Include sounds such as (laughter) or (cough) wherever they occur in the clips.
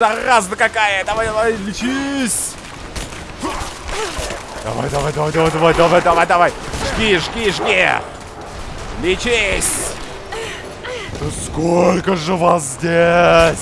Зараза какая! Давай, давай, лечись! Давай, давай, давай, давай, давай, давай, давай, давай! Жги, жги, жги! Лечись! Да сколько же вас здесь?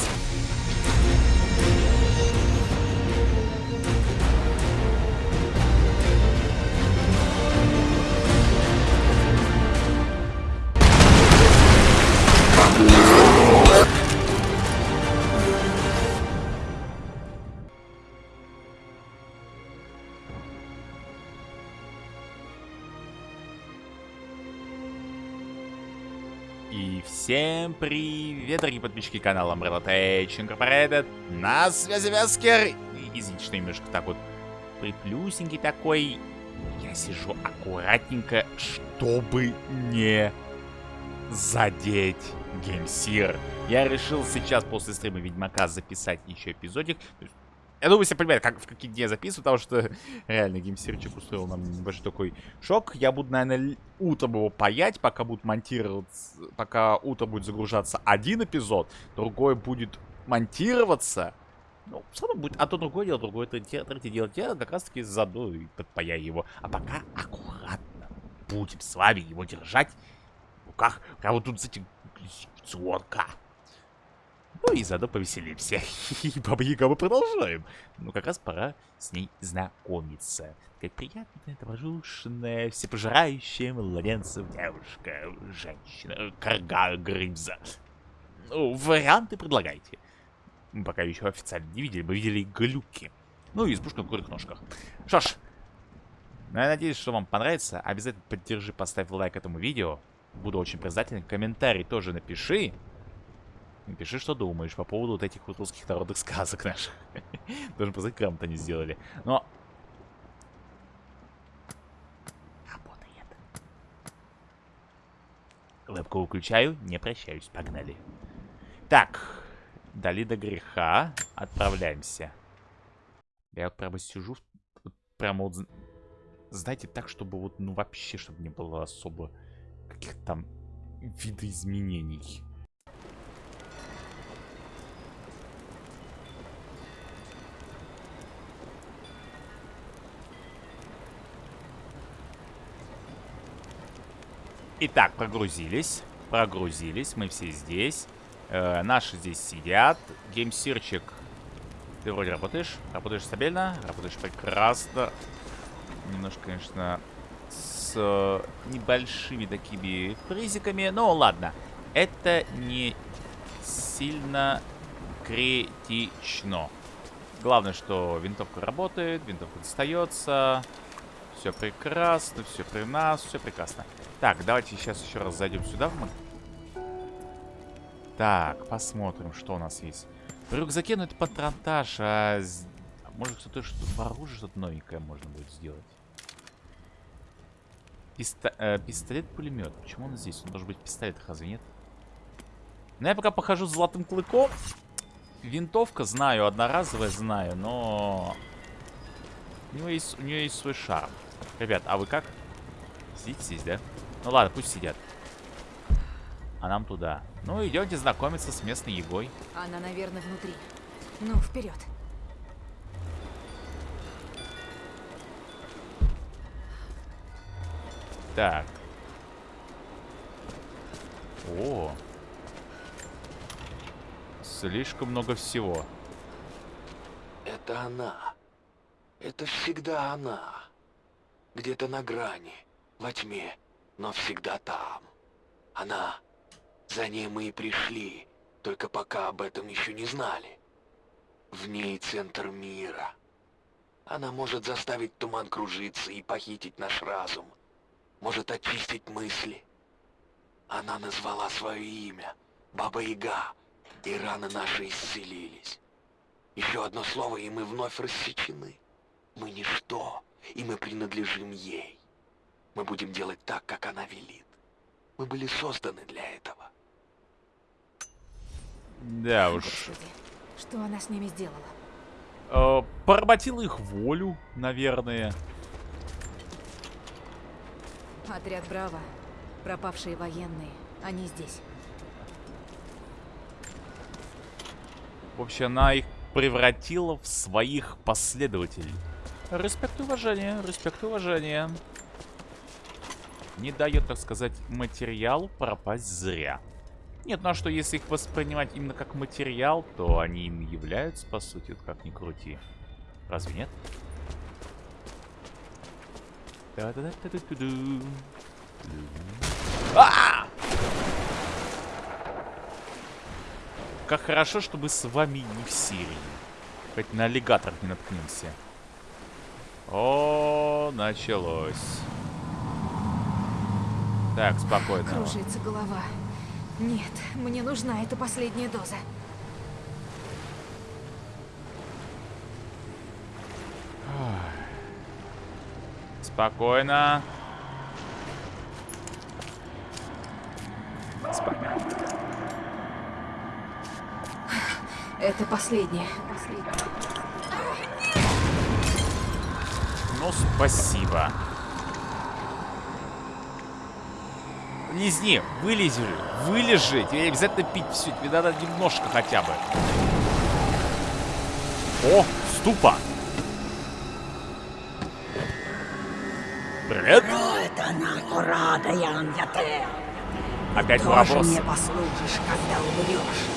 Всем привет, дорогие подписчики канала Umbrella Tech Incorporated. На связи Вескер. Извините, что немножко так вот приплюсенький такой. Я сижу аккуратненько, чтобы не задеть GameSir. Я решил сейчас после стрима Ведьмака записать еще эпизодик. Я думаю, все понимают, как, в какие дни я записываю, потому что (laughs) реально геймсирчик устроил нам небольшой такой шок. Я буду, наверное, утром его паять, пока будут монтироваться, пока утро будет загружаться один эпизод, другой будет монтироваться. Ну, все равно будет, а то другое дело, другое третье, третье дело. Я как раз таки заду и подпаяю его. А пока аккуратно будем с вами его держать в руках. Прямо вот тут, кстати, сорка. Ну и заодно повеселимся. (laughs) И Баба Яга мы продолжаем. Ну как раз пора с ней знакомиться. Как приятная, добродушная, всепожирающая младенцев девушка, женщина, карга Грымза. Ну, варианты предлагайте. Мы пока еще официально не видели, мы видели глюки. Ну и избушка на курых ножках. Что ж, ну, я надеюсь, что вам понравится. Обязательно поддержи, поставь лайк этому видео. Буду очень признателен. Комментарий тоже напиши. Напиши, что думаешь по поводу вот этих вот русских народных сказок наших. Должен посмотреть, грамотно они сделали. Но... Работает. Вебку выключаю, не прощаюсь. Погнали. Так. Дали до греха. Отправляемся. Я вот прямо сижу. Прямо вот... Знаете, так, чтобы вот, ну, вообще, чтобы не было особо каких-то там видоизменений. Итак, прогрузились. Прогрузились. Мы все здесь. Э, наши здесь сидят. Геймсирчик. Ты вроде работаешь. Работаешь стабильно. Работаешь прекрасно. Немножко, конечно, с э, небольшими такими призиками. Но ладно. Это не сильно критично. Главное, что винтовка работает, винтовка достается. Все прекрасно, все при нас, все прекрасно. Так, давайте сейчас еще раз зайдем сюда. Так, посмотрим, что у нас есть. В рюкзаке, ну это патронтаж, а... Может кто-то что то оружие что-то новенькое можно будет сделать. Писто э, Пистолет-пулемет. Почему он здесь? Он должен быть пистолет, разве нет? Ну, я пока похожу с золотым клыком. Винтовка знаю, одноразовая знаю, но... У, него есть, у нее есть свой шарм. Ребят, а вы как? Сидите здесь, да? Ну ладно, пусть сидят. А нам туда. Ну, идемте знакомиться с местной егой. Она, наверное, внутри. Ну, вперед. Так. О. Слишком много всего. Это она. Это всегда она. Где-то на грани, во тьме но всегда там. Она. За ней мы и пришли, только пока об этом еще не знали. В ней центр мира. Она может заставить туман кружиться и похитить наш разум. Может очистить мысли. Она назвала свое имя, Баба-Яга, и раны наши исцелились. Еще одно слово, и мы вновь рассечены. Мы ничто, и мы принадлежим ей. Мы будем делать так, как она велит. Мы были созданы для этого. Да уж. Господи, что она с ними сделала? Э, поработила их волю, наверное. Отряд Браво. Пропавшие военные. Они здесь. В общем, она их превратила в своих последователей. Респект и уважение, респект и уважение. Не дает, так сказать, материалу пропасть зря. Нет, ну а что, если их воспринимать именно как материал, то они им являются, по сути, как ни крути. Разве нет? А! Как хорошо, что мы с вами не в Сирии. Хоть на аллигатор не наткнемся. О, началось. Так, спокойно. Кружится голова. Нет, мне нужна эта последняя доза. Спокойно. Спокойно. Это последняя. Ну, спасибо. Лизни, вылези, вылежи. Тебе обязательно пить все. Тебе надо немножко хотя бы. О, ступа. Привет. Опять Тоже вопрос. мне послужишь, когда умрешь.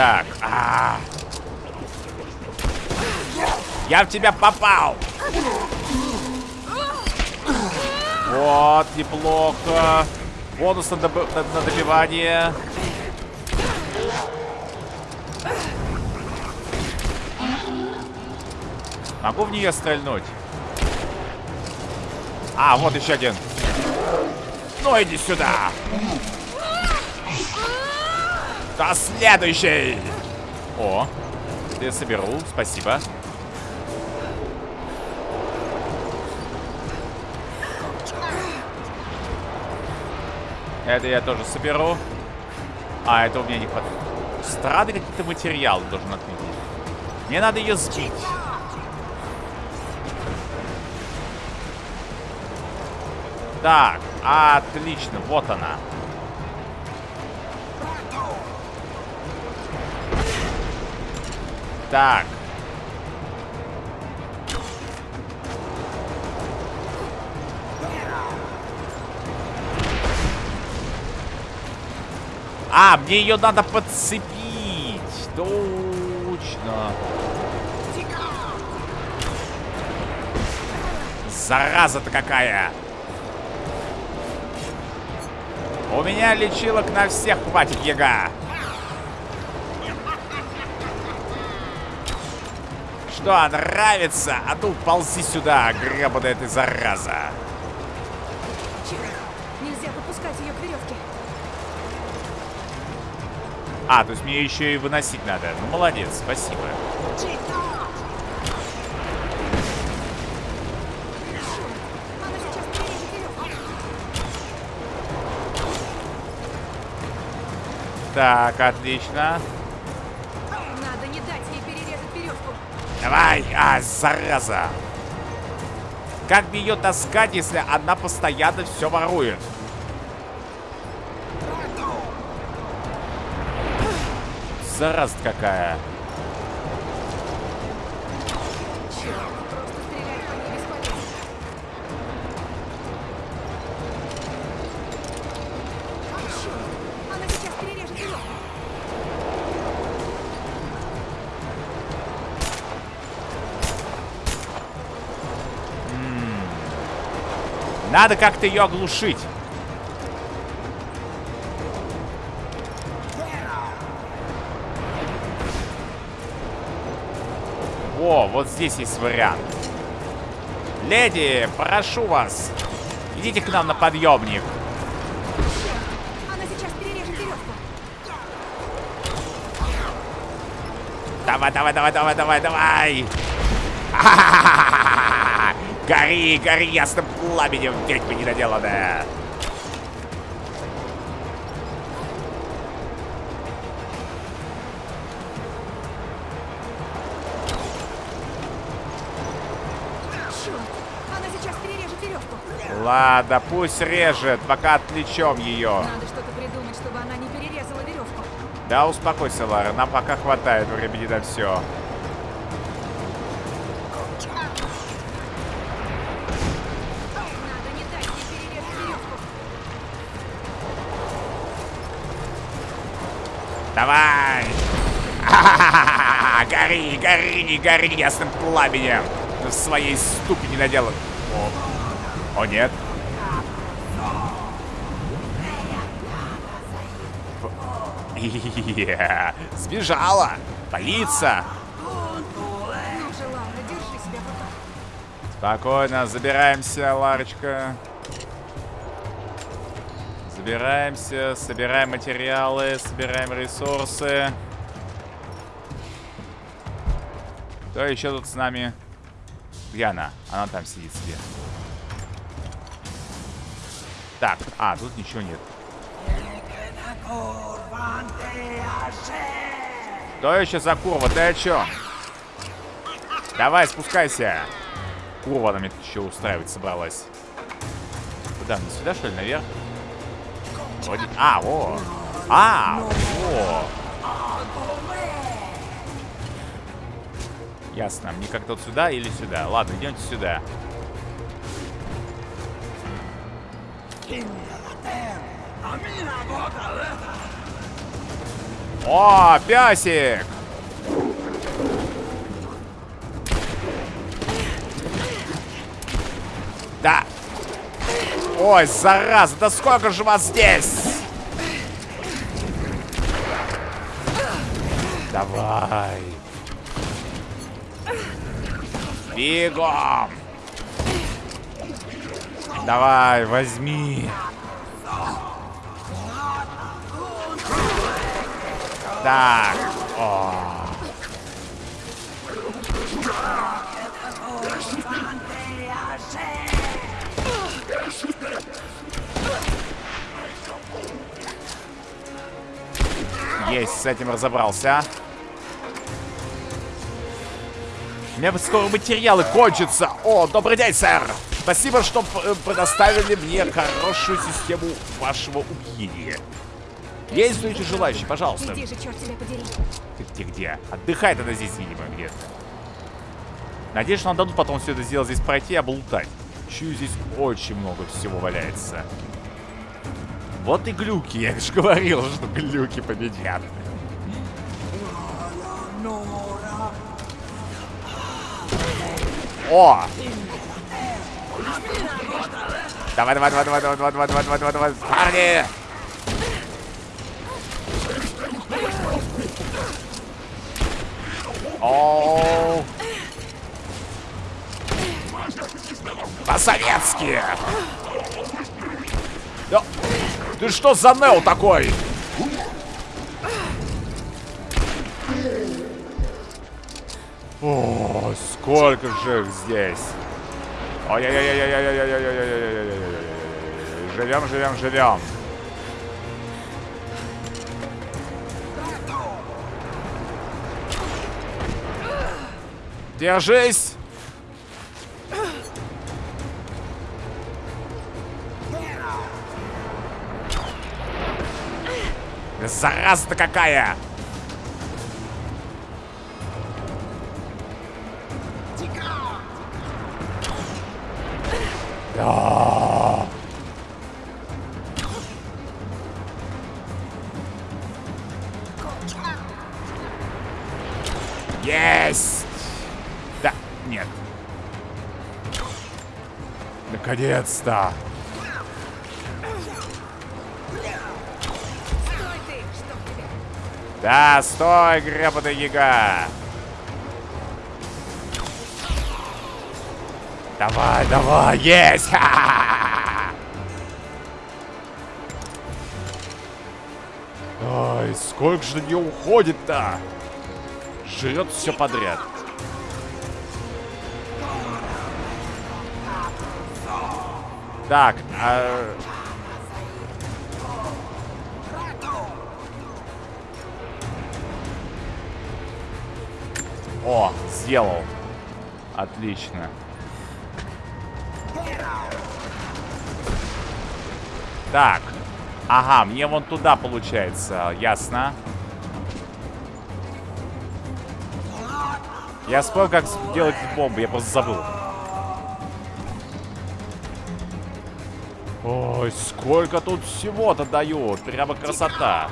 Так, а, Я в тебя попал! Вот, неплохо. Бонус на, доб- на- на добивание. Могу в нее стрельнуть? А, вот еще один. Ну, иди сюда. Да следующий! О, я соберу, спасибо. Это я тоже соберу. А, это у меня не хватает. Странные какие-то материалы должен отметить. Мне надо ее сбить. Так, отлично, вот она. Так. А, мне ее надо подцепить. Точно. Зараза-то какая. У меня лечилок на всех хватит, яга. Что, нравится? А ну, ползи сюда, гребаная ты зараза. Черт, нельзя выпускать ее к веревке. А, то есть мне еще и выносить надо. Ну, молодец, спасибо. Так, отлично. Давай, а, зараза. Как мне ее таскать, если она постоянно все ворует? Зараза какая. Надо как-то ее оглушить. О, вот здесь есть вариант. Леди, прошу вас, идите к нам на подъемник. Она сейчас перережет веревку. Давай, давай, давай, давай, давай, давай. Ха-ха-ха-ха-ха! (laughs) Гори, гори ясным Лабедев, ведьмы недоделанная. Ладно, пусть режет, пока отвлечем ее. Надо что-то придумать, чтобы она не перерезала веревку. Да, успокойся, Лара, нам пока хватает времени на все. Давай! А -а -а гори, гори, не гори ясным пламенем! В своей ступени наделан. О, О нет. Yeah. Сбежала! Полиция! Спокойно, забираемся, Ларочка. Собираемся, собираем материалы, собираем ресурсы. Кто еще тут с нами? Где она? Она там сидит себе. Так, а, тут ничего нет. Кто еще за курва? Ты о чем? Давай, спускайся. Курва она мне еще устраивать собралась. Куда? Сюда, что ли, наверх? Один... А, во. А, во. Ясно. Мне как-то вот сюда или сюда. Ладно, идемте сюда. О, песик! Да, Ой, зараза, да сколько же вас здесь? Давай. Бегом. Давай, возьми. Так. О. Есть, с этим разобрался. У меня скоро материалы кончатся. О, добрый день, сэр. Спасибо, что э, предоставили мне хорошую систему вашего убийства. Есть еще желающие, пожалуйста. Где же, черт тебя подери. Ты где, где? Отдыхай тогда здесь, видимо, где-то. Надеюсь, что нам дадут потом все это сделать здесь пройти и облутать. Чую, здесь очень много всего валяется. Вот и глюки, я же говорил, что глюки победят. О! Давай, давай, давай, давай, давай, давай, давай, давай, давай, давай, давай, парни! Оу! По-советски! Да. Ты что за Нео такой? О, сколько же их здесь. Ай-яй-яй-яй-яй-яй-яй-яй-яй-яй-яй-яй-яй. Живем, живем, живем. Держись! Зараза-то какая! Да. Есть! Да, нет. Наконец-то! Да, стой, гребаный яга! Давай, давай, есть! Ха-ха-ха! Ай, сколько же на нее уходит-то? Жрет все подряд. Так, а... сделал. Отлично. Так. Ага, мне вон туда получается. Ясно. Я вспомнил, как делать бомбы, я просто забыл. Ой, сколько тут всего-то дают. Прямо красота.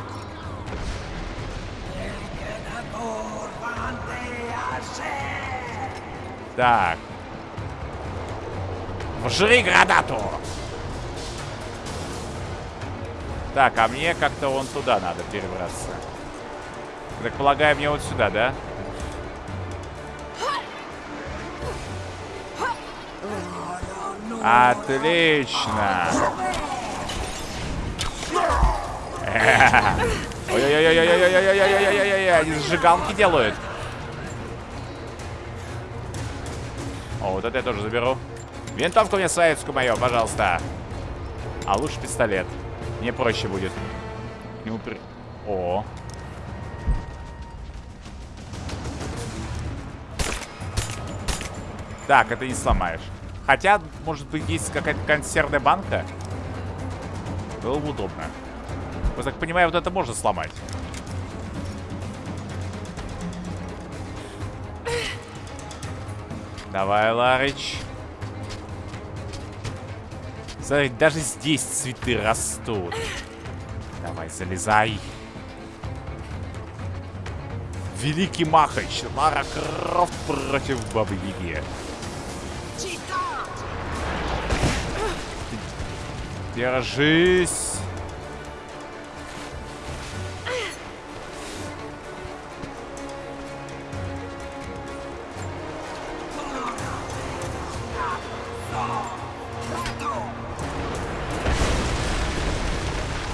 Так. Вжри гранату! Так, а мне как-то вон туда надо перебраться. Так полагаю, мне вот сюда, да? Отлично. (laughs) Ой-ой-ой-ой-ой-ой-ой-ой-ой-ой-ой-ой-ой-ой, они сжигалки делают. О, вот это я тоже заберу. Винтовку мне советскую мою, пожалуйста. А лучше пистолет. Мне проще будет. К нему. О. Так, это не сломаешь. Хотя, может быть, есть какая-то консервная банка. Было бы удобно. Я так понимаю, вот это можно сломать. Давай, Ларыч. Смотри, даже здесь цветы растут. Давай, залезай. Великий Махач. Лара Крофт против Бабы Яги. Держись.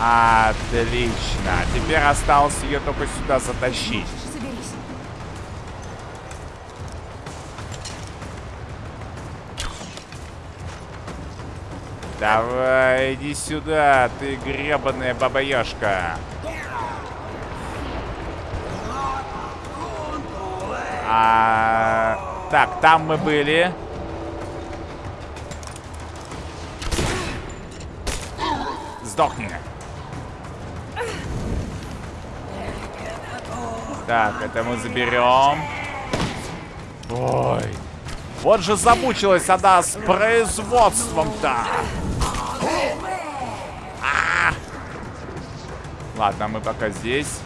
Отлично. Теперь осталось ее только сюда затащить. Соберись. Давай, иди сюда, ты гребаная бабаёшка. А, так, там мы были. Сдохни. Так, это мы заберем. Ой. Вот же замучилась она с производством-то. А! Ладно, мы пока здесь.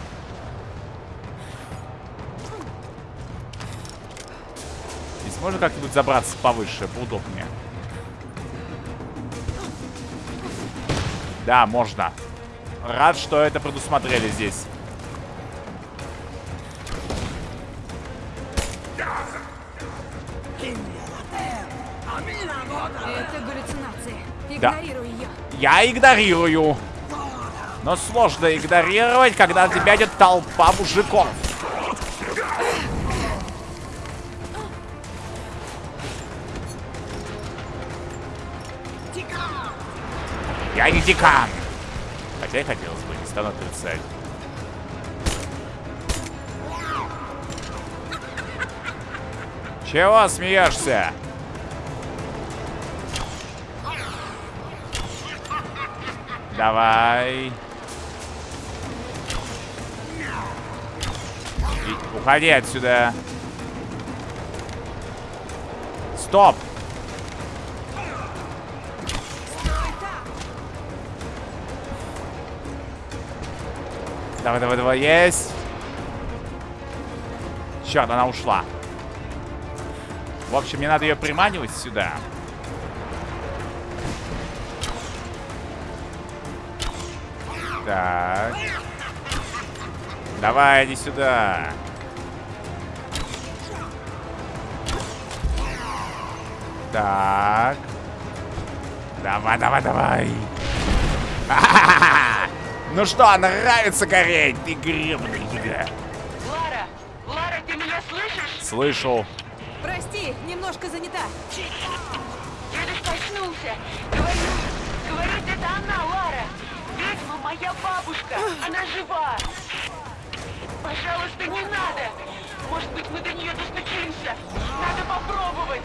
Здесь можно как-нибудь забраться повыше, поудобнее? Да, можно. Рад, что это предусмотрели здесь. Я игнорирую. Но сложно игнорировать, когда на тебя идет толпа мужиков. Я не декан. Хотя и хотелось бы, не стану отрицать. Чего смеешься? Давай. И- уходи отсюда. Стоп. Давай, давай, давай, есть. Черт, она ушла. В общем, мне надо ее приманивать сюда. Так. Давай, иди сюда. Так. Давай, давай, давай. (laughs) Ну что, нравится гореть, ты гребаный яга. Лара! Лара, ты меня слышишь? Слышу. Прости, немножко занята. Дедушка очнулся. Говорю, говорит, это она, Лара. Моя бабушка. Она жива. Пожалуйста, не надо. Может быть, мы до нее достучимся. Надо попробовать.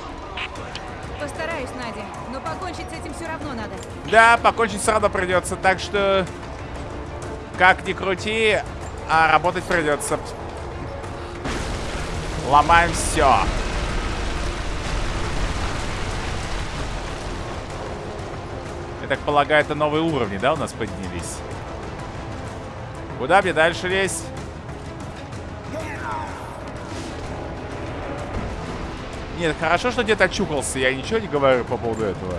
Постараюсь, Надя. Но покончить с этим все равно надо. Да, покончить все равно придется, так что... Как ни крути, а работать придется. Ломаем все. Я так полагаю, это новые уровни, да, у нас поднялись? Куда мне дальше лезть? Нет, хорошо, что где-то очухался. Я ничего не говорю по поводу этого.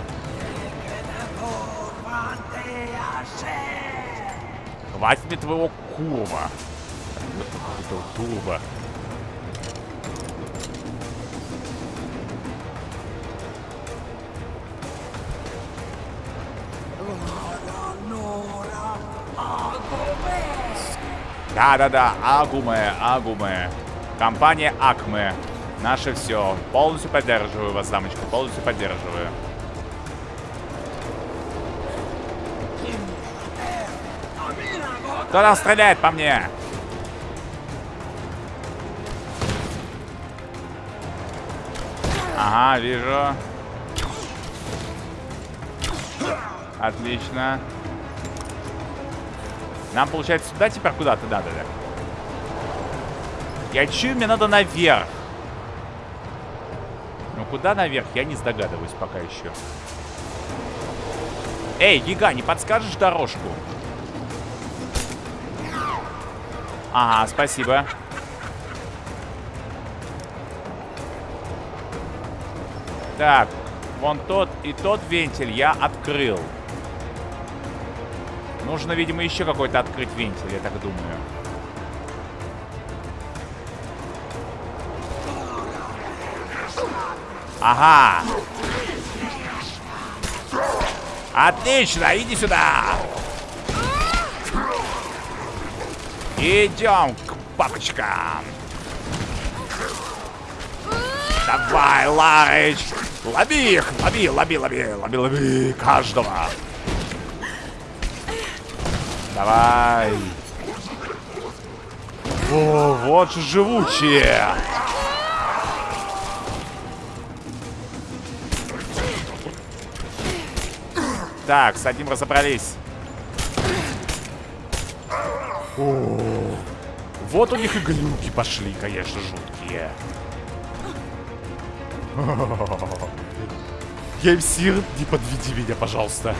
Хватит мне твоего курва. Этого турбо. Да-да-да, Агуме, Агуме. Компания Акме. Наше все. Полностью поддерживаю вас, дамочка, полностью поддерживаю. Кто там стреляет по мне? Ага, вижу. Отлично. Нам, получается, сюда теперь куда-то надо, да? Я чую, мне надо наверх. Ну, куда наверх, я не догадываюсь пока еще. Эй, Гига, не подскажешь дорожку? Ага, спасибо. Так, вон тот и тот вентиль я открыл. Нужно, видимо, еще какой-то открыть вентиль, я так думаю. Ага. Отлично, иди сюда. Идем к папочкам. Давай, Ларыч. Лови их, лови, лови, лови, лови, лови каждого. Давай. О, вот же живучие. Так, с одним разобрались. О, вот у них и глюки пошли, конечно, жуткие. (laughs) Геймсир, не подведи меня, пожалуйста.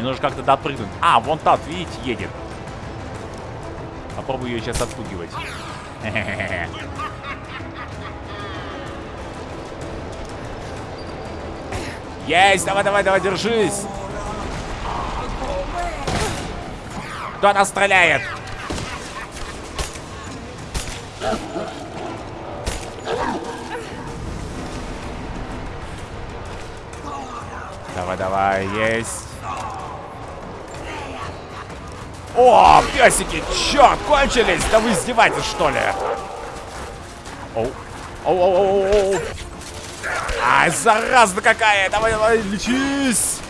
Мне нужно как-то допрыгнуть. А, вон тот, видите, едет. Попробую ее сейчас отпугивать. (laughs) Есть! Давай, давай, давай, держись! Кто нас стреляет? Давай, давай, есть. О, песики, черт, кончились! Да вы издеваетесь, что ли? Оу. Оу, оу, оу, оу. Ай, зараза какая! Давай, давай, лечись!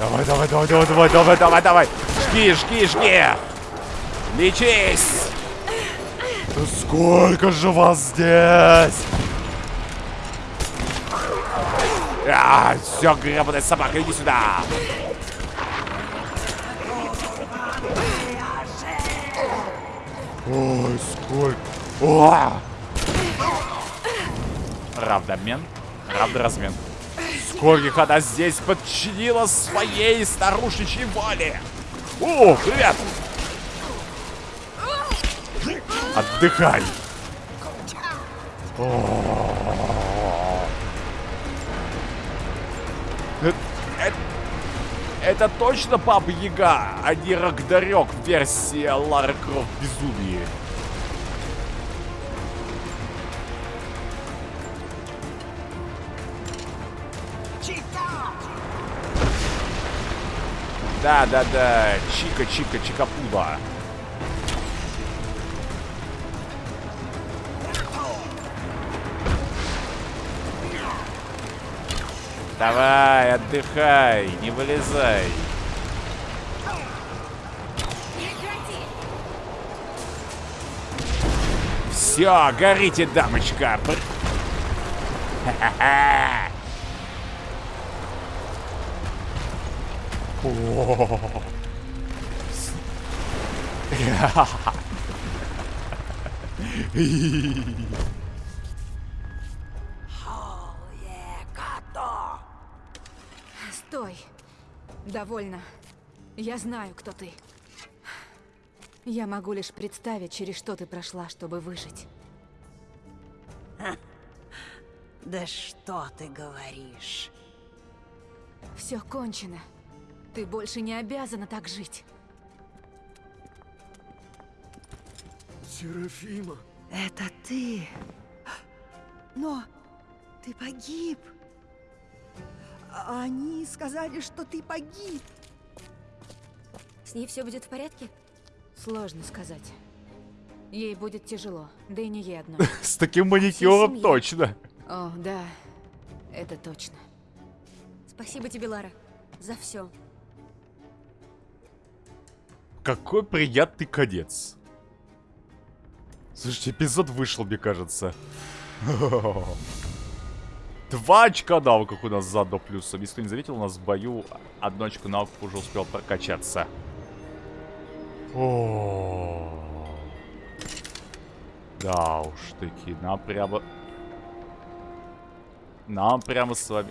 Давай, давай, давай, давай, давай, давай, давай, давай! Жги, жги, жги! Лечись! Да сколько же вас здесь? А, все, гребаная собака, иди сюда! Ой, сколько... О! Равнообмен. Равноразмен. Скольких она здесь подчинила своей старушечьей воле. О, привет! Отдыхай. Это, это, это точно Баба Яга, а не Рагдарёк версия Лары Крофт Безумие. Да, да, да. Чика, чика, чикапуба. Давай, отдыхай, не вылезай. Все, горите, дамочка. Ха-ха-ха. Yeah. Довольно. Я знаю, кто ты. Я могу лишь представить, через что ты прошла, чтобы выжить. (laughs) Да что ты говоришь? Все кончено. Ты больше не обязана так жить. Серафима. Это ты. Но ты погиб. Они сказали, что ты погиб. С ней все будет в порядке? Сложно сказать. Ей будет тяжело, да и не ей одной. (laughs) С таким маникюром точно. О, да, это точно. Спасибо тебе, Лара, за все. Какой приятный конец. Слушайте, эпизод вышел, мне кажется. (laughs) Два очка навыков у нас заодно плюсом. Если кто не заметил, у нас в бою одно очко навыков уже успел прокачаться. О. Да уж таки, нам прямо... Нам прямо с вами...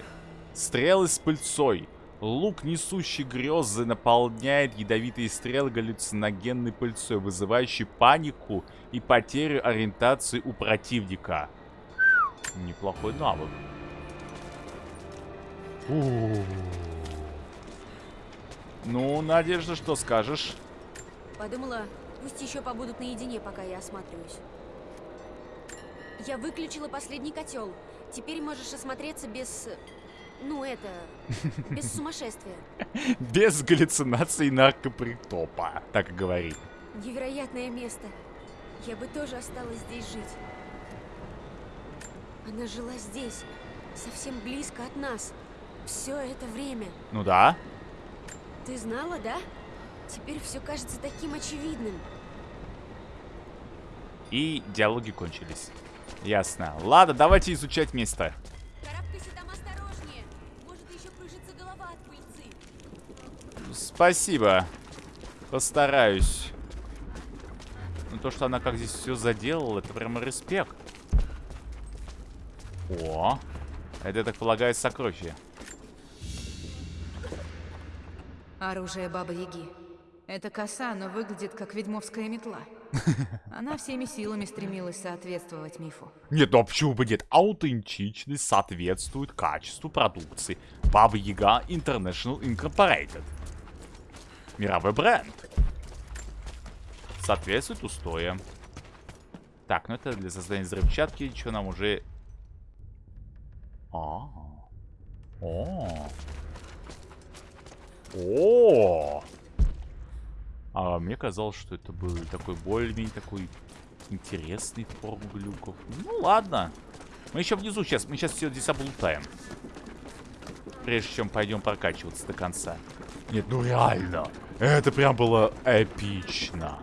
Стрелы с пыльцой. Лук, несущий грезы, наполняет ядовитые стрелы галлюциногенной пыльцой, вызывающей панику и потерю ориентации у противника. Неплохой навык. У. Ну, Надежда, что скажешь? Подумала, пусть еще побудут наедине, пока я осматриваюсь. Я выключила последний котел. Теперь можешь осмотреться без... Ну, это... (laughs) Без сумасшествия. Без галлюцинаций наркопритопа, так и говорит. Невероятное место. Я бы тоже осталась здесь жить. Она жила здесь, совсем близко от нас. Все это время. Ну да. Ты знала, да? Теперь все кажется таким очевидным. И диалоги кончились. Ясно. Ладно, давайте изучать место. Карабкайся там осторожнее. Может еще кружится голова от пыльцы. Спасибо. Постараюсь. Ну то, что она как здесь все заделала, это прямо респект. О, это, так полагаю, сокровище. Оружие Бабы Яги. Это коса, но выглядит как ведьмовская метла. (laughs) Она всеми силами стремилась соответствовать мифу. Нет, ну а почему бы нет? Аутентичность соответствует качеству продукции. Баба Яга International Incorporated. Мировой бренд. Соответствует устоям. Так, ну это для создания взрывчатки, что нам уже... А. О. О. А мне казалось, что это был такой более-менее такой интересный форм глюков. Ну ладно. Мы еще внизу сейчас, мы сейчас все здесь облутаем. Прежде чем пойдем прокачиваться до конца. Нет, ну реально. Это прям было эпично.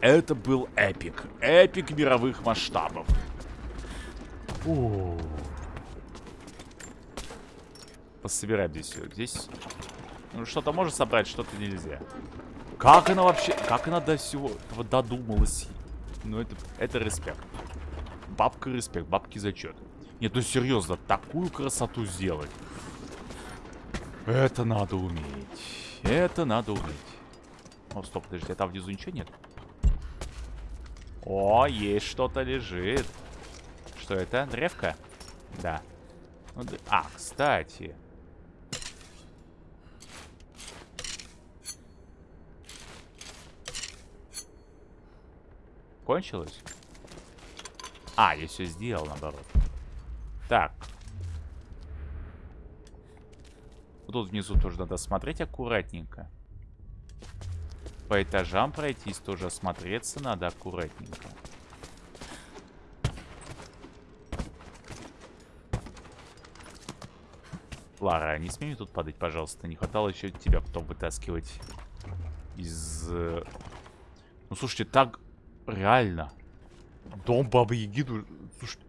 Это был эпик. Эпик мировых масштабов. О. Пособираем здесь все. Здесь ну, что-то можно собрать, что-то нельзя. Как она вообще... Как она до всего этого додумалась? Ну, это, это респект. Бабка респект, бабки зачет. Нет, ну серьезно, такую красоту сделать. Это надо уметь. Это надо уметь. О, стоп, подожди, а там внизу ничего нет? О, есть что-то лежит. Что это? Древка? Да. Ну, а, кстати. Кончилось? А, я все сделал, наоборот. Так. Вот Тут внизу тоже надо смотреть аккуратненько. По этажам пройтись тоже осмотреться надо аккуратненько. Лара, не смей мне тут падать, пожалуйста. Не хватало еще тебя потом вытаскивать из... э, Ну, слушайте, так Реально. Дом Бабы Яги... Слушай...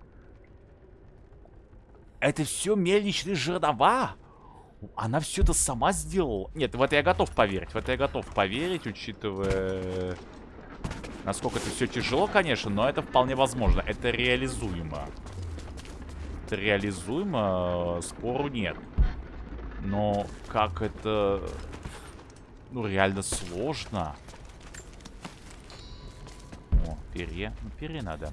Это все мельничные жернова? Она все это сама сделала? Нет, в это я готов поверить. В это я готов поверить, учитывая... Насколько это все тяжело, конечно, но это вполне возможно. Это реализуемо. Это реализуемо, спору нет. Но как это... Ну, реально сложно. О, перья. Перья надо.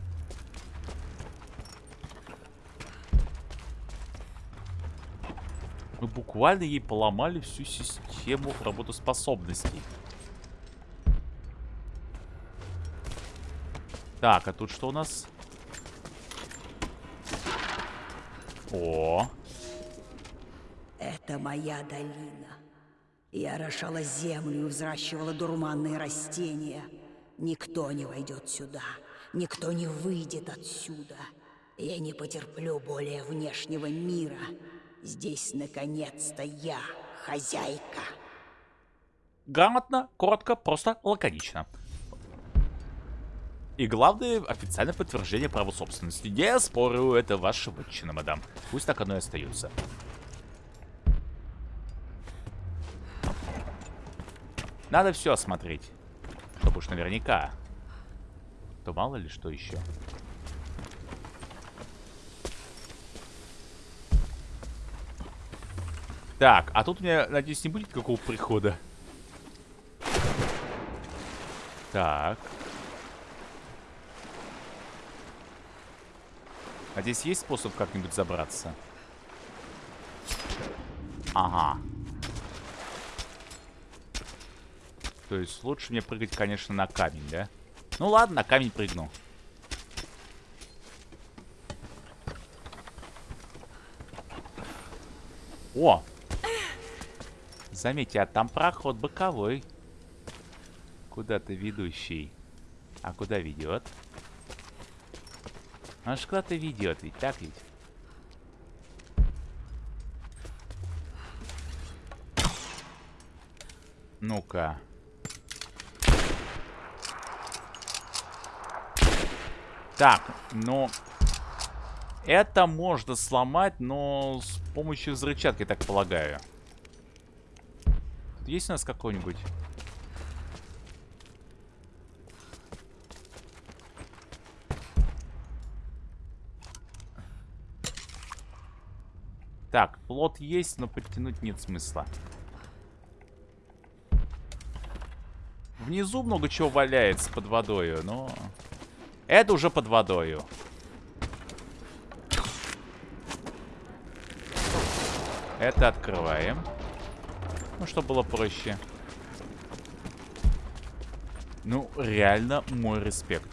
Мы буквально ей поломали всю систему работоспособностей. Так, а тут что у нас? О, Это моя долина. Я орошала землю и взращивала дурманные растения. Никто не войдет сюда. Никто не выйдет отсюда. Я не потерплю более внешнего мира. Здесь, наконец-то, я хозяйка. грамотно, коротко, просто лаконично. И главное, официальное подтверждение права собственности. Не спорю, это ваша вотчина, мадам. Пусть так оно и остается. Надо все осмотреть. Чтобы уж наверняка. То мало ли что еще. Так, а тут у меня, надеюсь, не будет какого прихода. Так. А здесь есть способ как-нибудь забраться? Ага. То есть лучше мне прыгать, конечно, на камень, да? Ну ладно, на камень прыгну. О! Заметьте, а там проход боковой. Куда-то ведущий. А куда ведет? Аж куда-то ведет, ведь так ведь? Ну-ка. Так, ну... Это можно сломать, но с помощью взрывчатки, так полагаю. Тут есть у нас какой-нибудь? Так, плод есть, но подтянуть нет смысла. Внизу много чего валяется под водою, но... Это уже под водою. Это открываем. Ну, чтобы было проще. Ну, реально мой респект.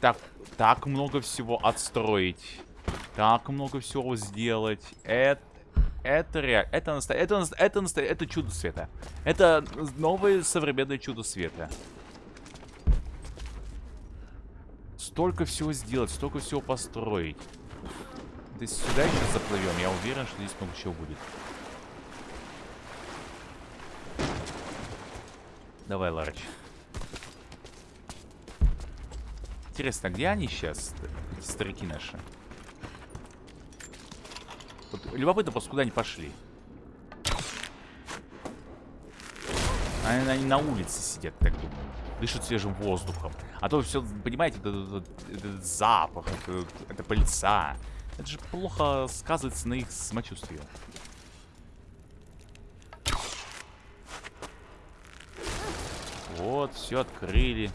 Так, так много всего отстроить. Так много всего сделать. Это... Это реально... Это, наста... это, это, это чудо света. Это новое современное чудо света. Столько всего сделать, столько всего построить. Да сюда сейчас заплывем. Я уверен, что здесь много чего будет. Давай, Ларыч. Интересно, где они сейчас, эти старики наши? Вот любопытно просто, куда они пошли. Они, они на улице сидят, так Дышат свежим воздухом. А то все, понимаете, этот- этот запах, это, это пыльца. Это же плохо сказывается на их самочувствии. Вот, все открыли.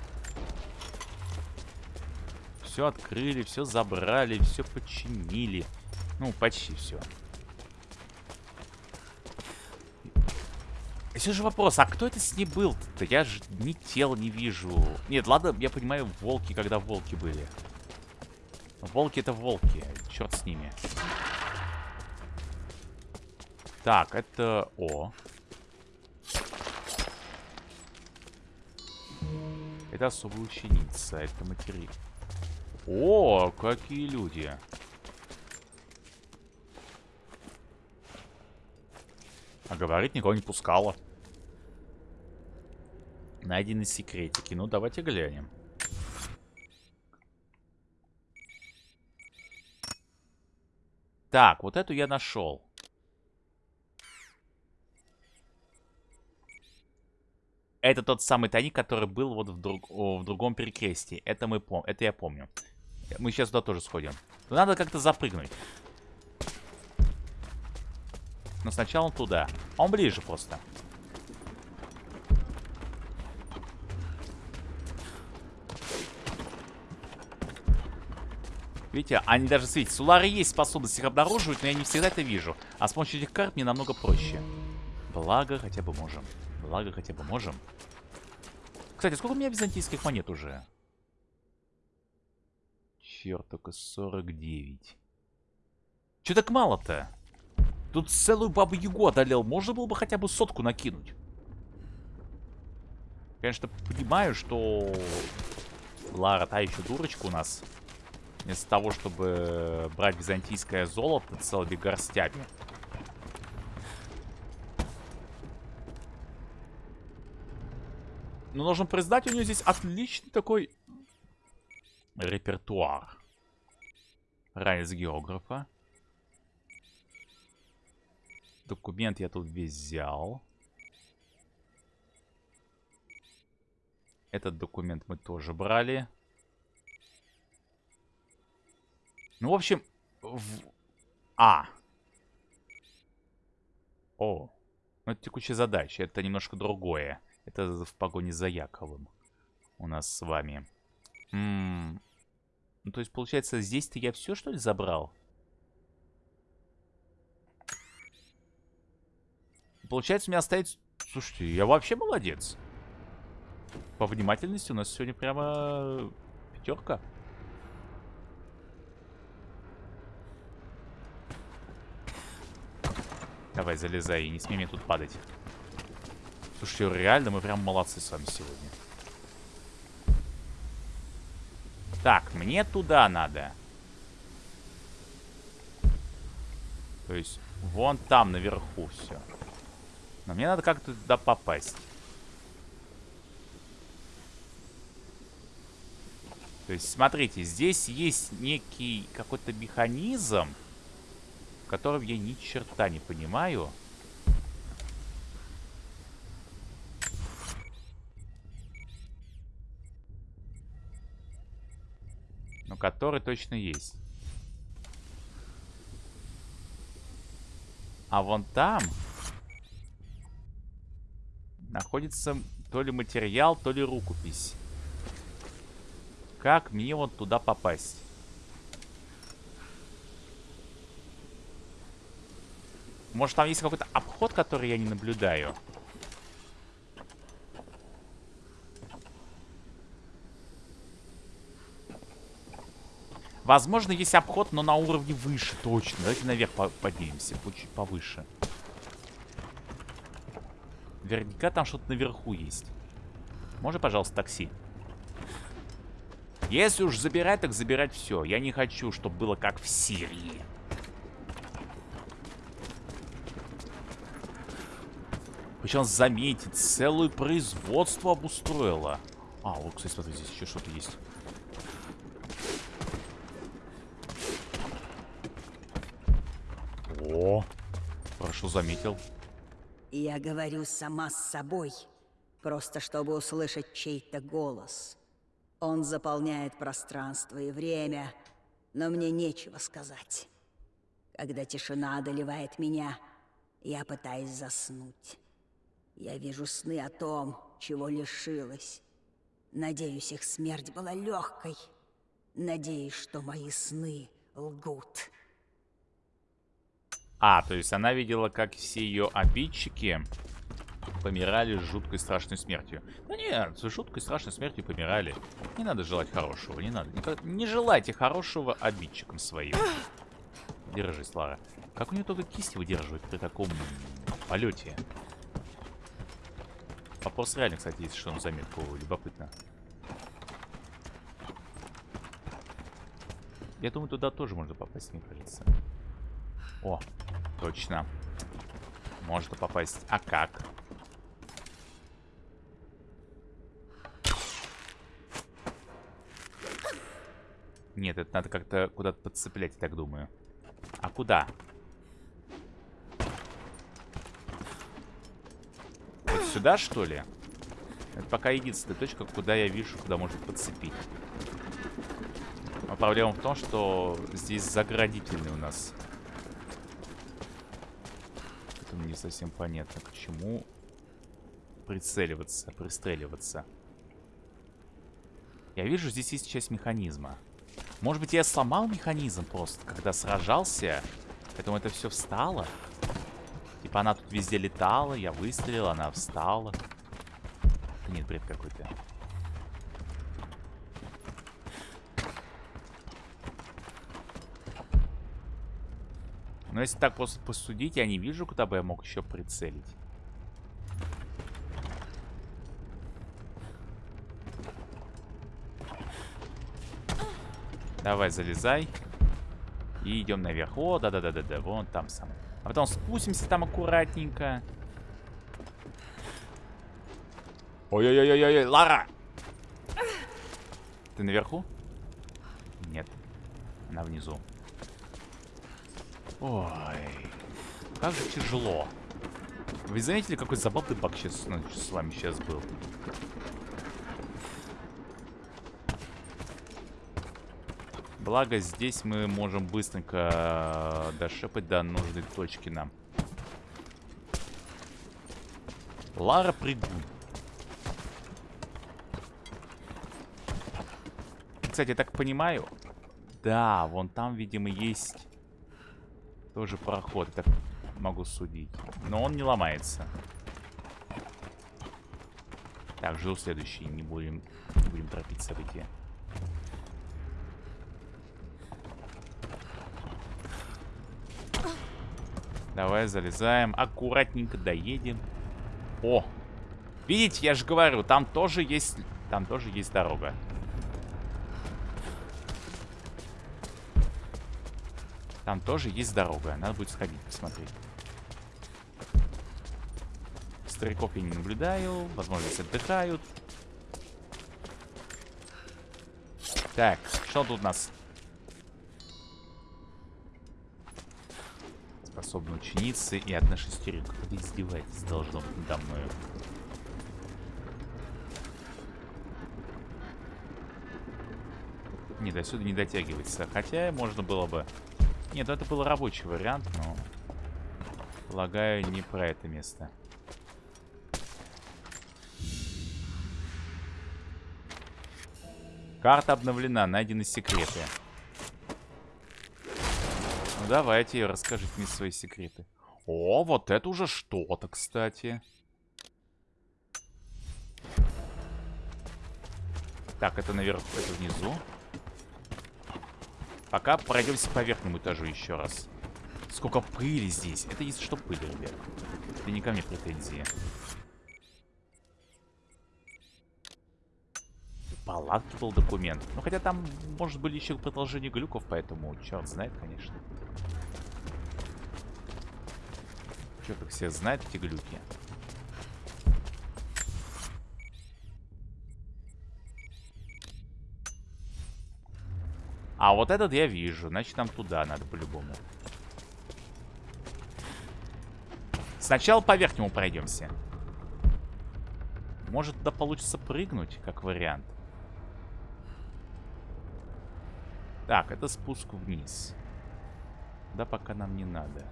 Все открыли, все забрали, все починили. Ну, почти все. И все же вопрос, а кто это с ней был-то? Я же ни тел не вижу. Нет, ладно, я понимаю, волки, когда волки были. Волки это волки. Черт с ними. Так, это... О. Это особая ученица. Это матери... О, какие люди. А говорит, никого не пускала. Найдены секретики. Ну, давайте глянем. Так, вот эту я нашел. Это тот самый тайник, который был вот в, друг, в другом перекрестии. Это мы пом это я помню. Мы сейчас туда тоже сходим. Но надо как-то запрыгнуть. Но сначала туда. Он ближе просто. Видите, они даже светятся. У Лары есть способность их обнаруживать, но я не всегда это вижу. А с помощью этих карт мне намного проще. Благо, хотя бы можем. Благо, хотя бы можем. Кстати, сколько у меня византийских монет уже? Черт, только 49. Че так мало-то? Тут целую бабу Ягу одолел. Можно было бы хотя бы сотку накинуть. Конечно, понимаю, что Лара та еще дурочка у нас. Вместо того, чтобы брать византийское золото целыми горстями. Но нужно признать, у нее здесь отличный такой репертуар. Ранец географа. Документ я тут весь взял. Этот документ мы тоже брали. Ну, в общем... В... А. О. Ну, это текущая задача. Это немножко другое. Это в погоне за Яковым. У нас с вами. М -м ну, то есть, получается, здесь-то я все, что ли, забрал? Получается, у меня остается... Слушайте, я вообще молодец. По внимательности у нас сегодня прямо пятерка. Давай, залезай, и не смей мне тут падать. Слушайте, реально мы прям молодцы с вами сегодня. Так, мне туда надо. То есть, вон там наверху все. Но мне надо как-то туда попасть. То есть, смотрите, здесь есть некий какой-то механизм, в котором я ни черта не понимаю. Но который точно есть. А вон там находится то ли материал, то ли рукопись. Как мне вот туда попасть? Может, там есть какой-то обход, который я не наблюдаю? Возможно, есть обход, но на уровне выше, точно. Давайте наверх поднимемся, чуть повыше. Наверняка там что-то наверху есть. Можно, пожалуйста, такси? Если уж забирать, так забирать все. Я не хочу, чтобы было как в Сирии. Причем, заметить, целое производство обустроило. А, вот, кстати, смотри, здесь еще что-то есть. О, хорошо заметил. Я говорю сама с собой, просто чтобы услышать чей-то голос. Он заполняет пространство и время, но мне нечего сказать. Когда тишина одолевает меня, я пытаюсь заснуть. Я вижу сны о том, чего лишилась. Надеюсь, их смерть была легкой. Надеюсь, что мои сны лгут. А, то есть она видела, как все ее обидчики помирали с жуткой страшной смертью. Да нет, с жуткой страшной смертью помирали. Не надо желать хорошего, не надо. Не, желайте хорошего обидчикам своим. Держись, Лара. Как у нее только кисти выдерживает при таком полете? Вопрос реально, кстати, есть что на заметку. Любопытно. Я думаю, туда тоже можно попасть, мне кажется. О, точно. Можно попасть. А как? Нет, это надо как-то куда-то подцеплять, я так думаю. А куда? Сюда, что ли? Это пока единственная точка, куда я вижу, куда можно подцепить. Но проблема в том, что здесь заградительный у нас. Это мне не совсем понятно, к чему прицеливаться, пристреливаться. Я вижу, здесь есть часть механизма. Может быть, я сломал механизм просто, когда сражался? Поэтому это все встало? Типа она тут везде летала, я выстрелил, она встала. Нет, бред какой-то. Но если так просто посудить, я не вижу, куда бы я мог еще прицелить. Давай, залезай. И идем наверх. О, да-да-да-да-да, вон там сам. А потом спустимся там аккуратненько. Ой-ой-ой-ой-ой, Лара! Ты наверху? Нет. Она внизу. Ой. Как же тяжело. Вы заметили, какой забавный баг сейчас ну, с вами сейчас был? Благо, здесь мы можем быстренько э, дошепать до нужной точки нам. Лара прыгун. Кстати, я так понимаю... Да, вон там, видимо, есть тоже проход, так могу судить. Но он не ломается. Так, жду следующий. Не будем, не будем торопить события. Давай залезаем. Аккуратненько доедем. О! Видите, я же говорю, там тоже есть... Там тоже есть дорога. Там тоже есть дорога. Надо будет сходить, посмотреть. Стариков я не наблюдаю. Возможно, отдыхают. Так, что тут у нас? Способны ученицы и одна шестеренка. Вы издеваетесь, должно быть, надо мною. Не, до сюда не дотягивается. Хотя можно было бы нет, ну это был рабочий вариант, но... Полагаю, не про это место. Карта обновлена, найдены секреты. Давайте, расскажите мне свои секреты. О, вот это уже что-то, кстати. Так, это наверх, это внизу. Пока пройдемся по верхнему этажу еще раз. Сколько пыли здесь. Это если что пыли, ребят. Это не ко мне претензии. Палатки был документ. Ну, хотя там, может, были еще продолжение глюков, поэтому черт знает, конечно. Черт их все знает, эти глюки. А вот этот я вижу. Значит, нам туда надо по-любому. Сначала по верхнему пройдемся. Может, туда получится прыгнуть, как вариант. Так, это спуск вниз. Да, пока нам не надо.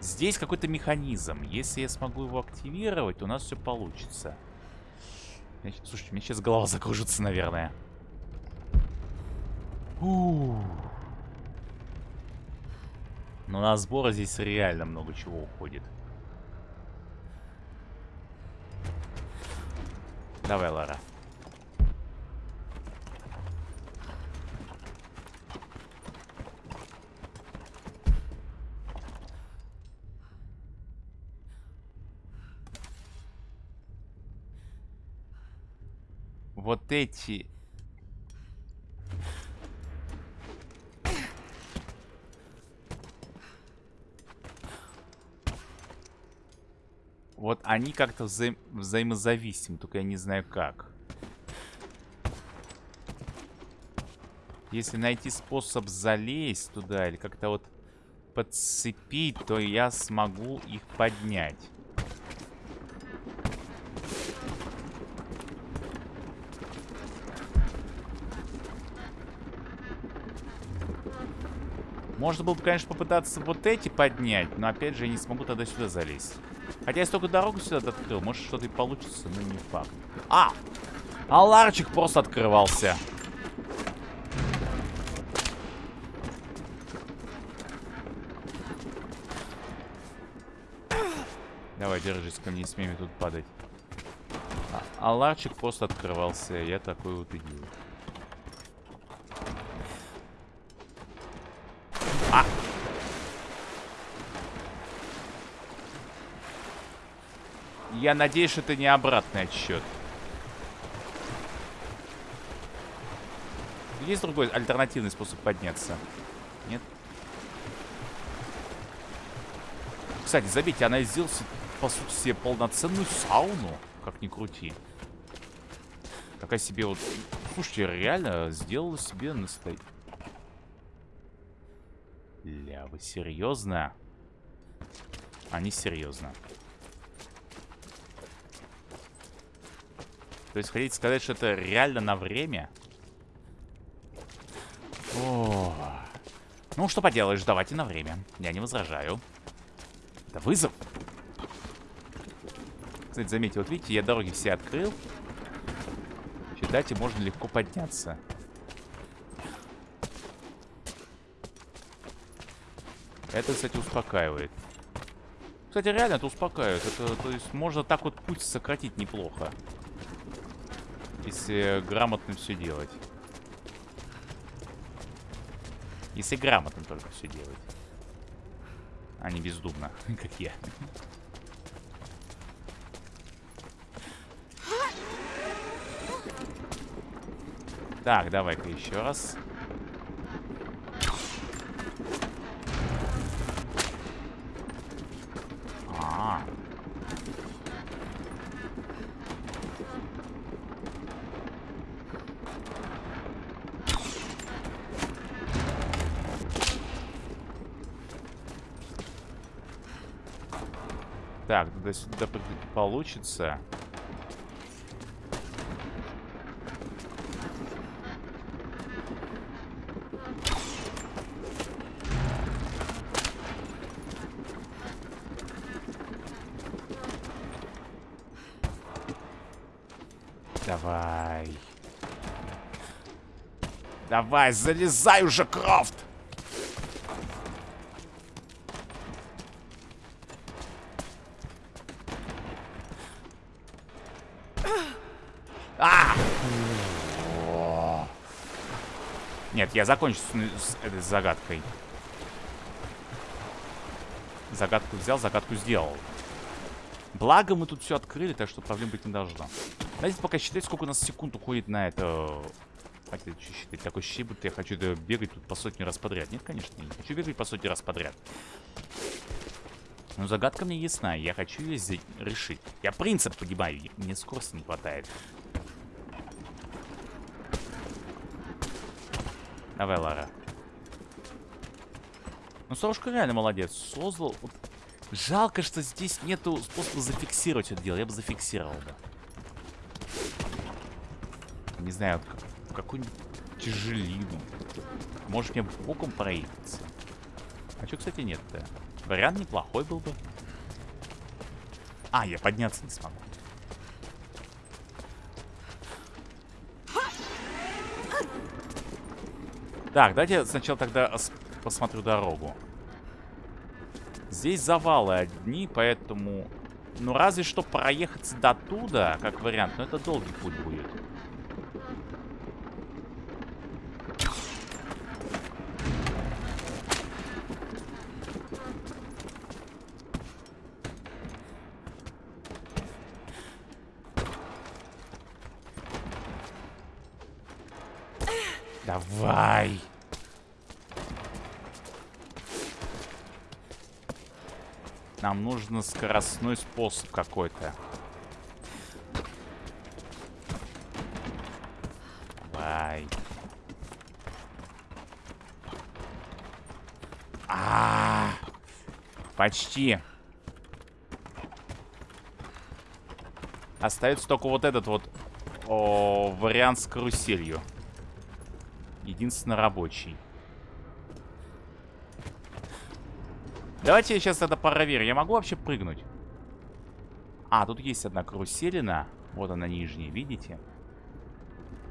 Здесь какой-то механизм. Если я смогу его активировать, у нас все получится. Слушайте, мне сейчас голова закружится, наверное. Но на сбор здесь реально много чего уходит. Давай, Лара. вот эти... Вот они как-то вза взаимозависимы, только я не знаю как. Если найти способ залезть туда или как-то вот подцепить, то я смогу их поднять. Можно было бы, конечно, попытаться вот эти поднять, но опять же я не смогу тогда сюда залезть. Хотя я столько дорогу сюда открыл, может что-то и получится, но не факт. А! А ларчик просто открывался. Давай, держись, ко мне не смей тут падать. А, а ларчик просто открывался, я такой вот идиот. Я надеюсь, что это не обратный отсчет. Есть другой альтернативный способ подняться? Нет? Кстати, заметьте, она сделала, по сути, себе полноценную сауну. Как ни крути. Какая себе вот... Слушайте, реально сделала себе настоящий... Ля, вы серьезно? Они серьезно. То есть хотите сказать, что это реально на время? О. Ну, что поделаешь, давайте на время. Я не возражаю. Это вызов. Кстати, заметьте, вот видите, я дороги все открыл. Считайте, можно легко подняться. Это, кстати, успокаивает. Кстати, реально это успокаивает. Это, то есть, можно так вот путь сократить неплохо. Если грамотно все делать. Если грамотно только все делать. А не бездумно, (laughs) как я. Так, давай-ка еще раз. Так, туда-сюда получится. Давай. Давай, залезай уже, Крофт! Нет, я закончу с, с этой загадкой. Загадку взял, загадку сделал. Благо мы тут все открыли, так что проблем быть не должно. Давайте пока считать, сколько у нас секунд уходит на это... Хотя считать, такой ощущение, будто я хочу бегать тут по сотни раз подряд. Нет, конечно, не хочу бегать по сотни раз подряд. Но загадка мне ясна, я хочу ее решить. Я принцип понимаю, мне скорости не хватает. Давай, Лара. Ну, Сорушка реально молодец. Создал... Жалко, что здесь нету способа зафиксировать это дело. Я бы зафиксировал бы. Не знаю, как, какую-нибудь тяжелину. Может, мне боком проехаться. А что, кстати, нет-то? Вариант неплохой был бы. А, я подняться не смогу. Так, давайте сначала тогда посмотрю дорогу. Здесь завалы одни, поэтому... Ну, разве что проехаться до туда, как вариант. Но это долгий путь будет. скоростной способ какой-то. Давай. А, -а, а, почти. Остается только вот этот вот о, вариант с каруселью. Единственно рабочий. Давайте я сейчас это проверю. Я могу вообще прыгнуть? А, тут есть одна каруселина. Вот она нижняя, видите?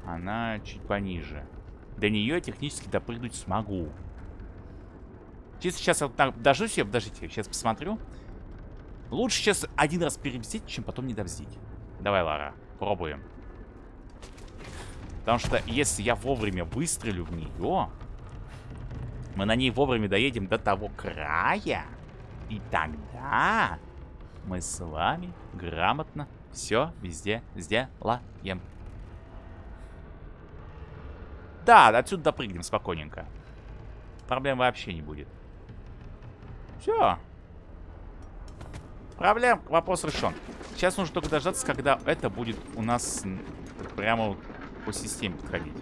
Она чуть пониже. До нее я технически допрыгнуть смогу. Чисто сейчас я дождусь, я, подождите, сейчас посмотрю. Лучше сейчас один раз перебздить, чем потом не довздить. Давай, Лара, пробуем. Потому что если я вовремя выстрелю в нее, мы на ней вовремя доедем до того края, и тогда мы с вами грамотно все везде сделаем. Да, отсюда допрыгнем спокойненько. Проблем вообще не будет. Все. Проблем, вопрос решен. Сейчас нужно только дождаться, когда это будет у нас прямо по системе подходить.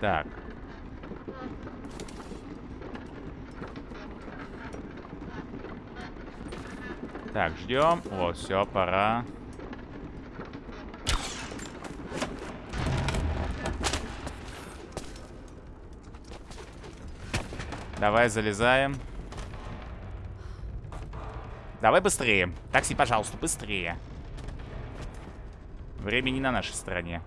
Так. Так, ждем. Вот, все, пора. Давай, залезаем. Давай быстрее. Такси, пожалуйста, быстрее. Время не на нашей стороне.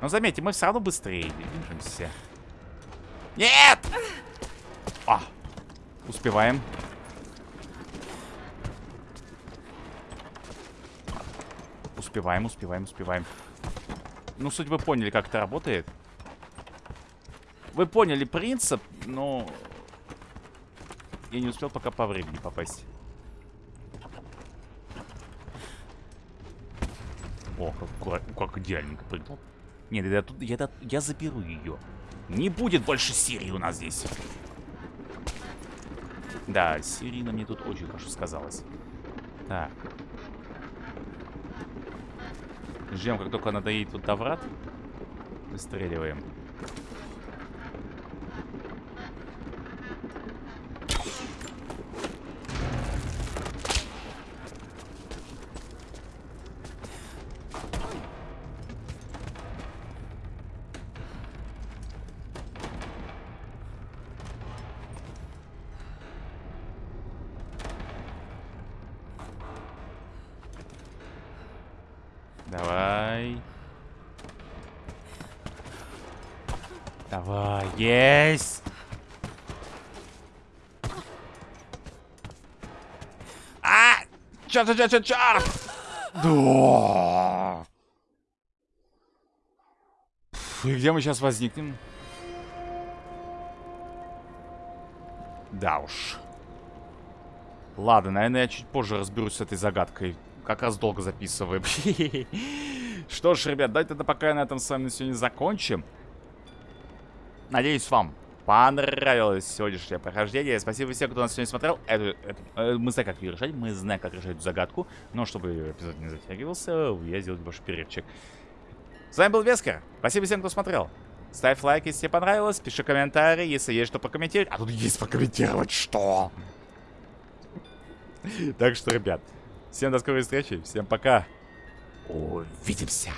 Но заметьте, мы все равно быстрее движемся. Нет! А, успеваем. Успеваем, успеваем, успеваем. Ну, суть вы поняли, как это работает. Вы поняли принцип, но... Я не успел пока по времени попасть. О, как, как идеальненько прыгнул. Нет, я, тут, я, я заберу ее. Не будет больше Сирии у нас здесь. Да, Сирина мне тут очень хорошо сказалась. Так. Ждем, как только она доедет тут до врат. Выстреливаем. Давай, есть! А! Чё, чё, чё, чё, чё? Да! И где мы сейчас возникнем? Да уж. Ладно, наверное, я чуть позже разберусь с этой загадкой. Как раз долго записываем. (laughs) Что ж, ребят, давайте тогда пока на этом с вами сегодня закончим. Надеюсь, вам понравилось сегодняшнее прохождение. Спасибо всем, кто нас сегодня смотрел. Это, это, э, мы знаем, как ее решать. Мы знаем, как решать эту загадку. Но чтобы эпизод не затягивался, я сделал небольшой перерывчик. С вами был Вескер. Спасибо всем, кто смотрел. Ставь лайк, если тебе понравилось. Пиши комментарии, если есть что прокомментировать. А тут есть прокомментировать что? Так что, ребят, всем до скорой встречи. Всем пока. Увидимся.